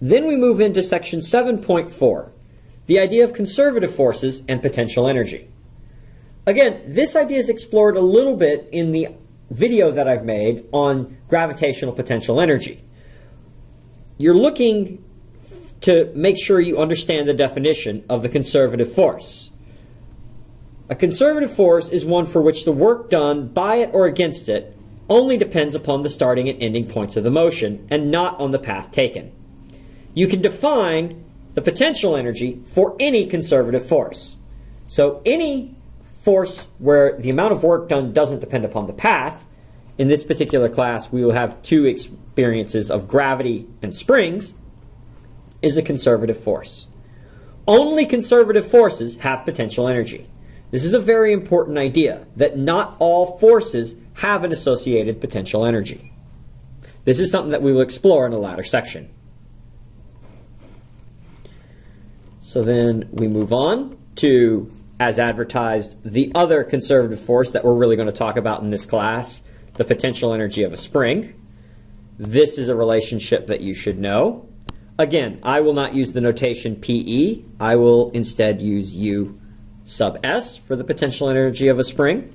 Then we move into section 7.4, the idea of conservative forces and potential energy. Again, this idea is explored a little bit in the video that I've made on gravitational potential energy. You're looking to make sure you understand the definition of the conservative force. A conservative force is one for which the work done by it or against it only depends upon the starting and ending points of the motion and not on the path taken. You can define the potential energy for any conservative force. So any force where the amount of work done doesn't depend upon the path, in this particular class we will have two experiences of gravity and springs, is a conservative force. Only conservative forces have potential energy. This is a very important idea that not all forces have an associated potential energy. This is something that we will explore in a later section. So then we move on to, as advertised, the other conservative force that we're really going to talk about in this class, the potential energy of a spring. This is a relationship that you should know. Again, I will not use the notation PE. I will instead use U sub S for the potential energy of a spring.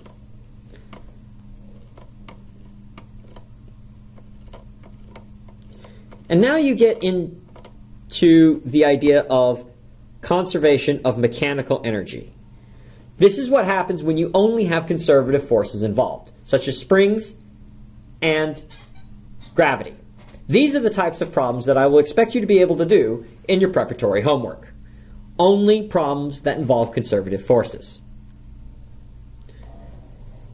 And now you get into the idea of conservation of mechanical energy. This is what happens when you only have conservative forces involved, such as springs and gravity. These are the types of problems that I will expect you to be able to do in your preparatory homework only problems that involve conservative forces.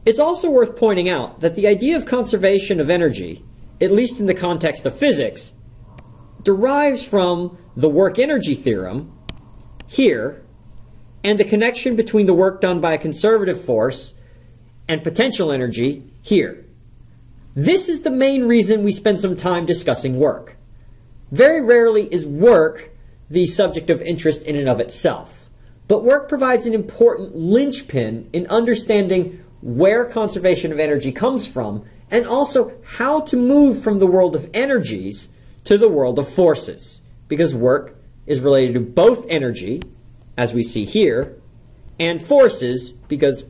It's also worth pointing out that the idea of conservation of energy, at least in the context of physics, derives from the work energy theorem here and the connection between the work done by a conservative force and potential energy here. This is the main reason we spend some time discussing work. Very rarely is work the subject of interest in and of itself. But work provides an important linchpin in understanding where conservation of energy comes from and also how to move from the world of energies to the world of forces. Because work is related to both energy, as we see here, and forces because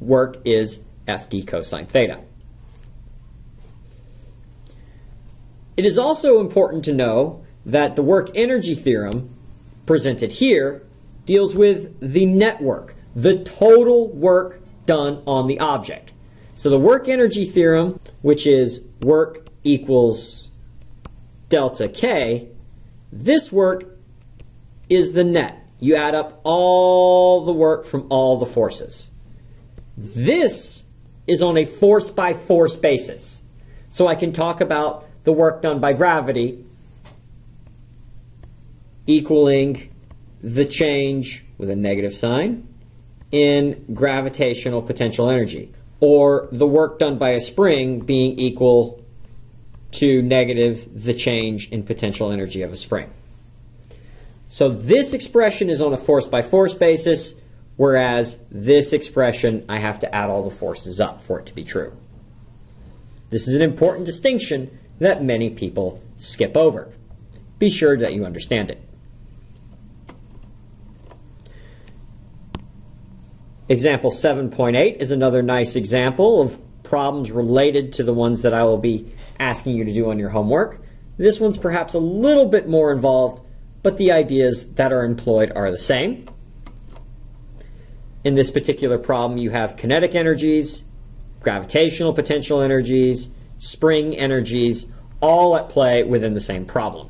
work is Fd cosine theta. It is also important to know that the work energy theorem presented here deals with the net work, the total work done on the object. So the work energy theorem, which is work equals delta K, this work is the net. You add up all the work from all the forces. This is on a force by force basis. So I can talk about the work done by gravity equaling the change with a negative sign in gravitational potential energy, or the work done by a spring being equal to negative the change in potential energy of a spring. So this expression is on a force by force basis, whereas this expression, I have to add all the forces up for it to be true. This is an important distinction that many people skip over. Be sure that you understand it. Example 7.8 is another nice example of problems related to the ones that I will be asking you to do on your homework. This one's perhaps a little bit more involved, but the ideas that are employed are the same. In this particular problem, you have kinetic energies, gravitational potential energies, spring energies, all at play within the same problem.